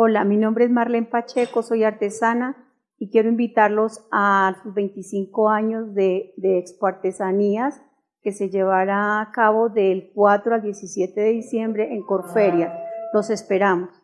Hola, mi nombre es Marlene Pacheco, soy artesana y quiero invitarlos a sus 25 años de, de Expo Artesanías que se llevará a cabo del 4 al 17 de diciembre en Corferia. Los esperamos.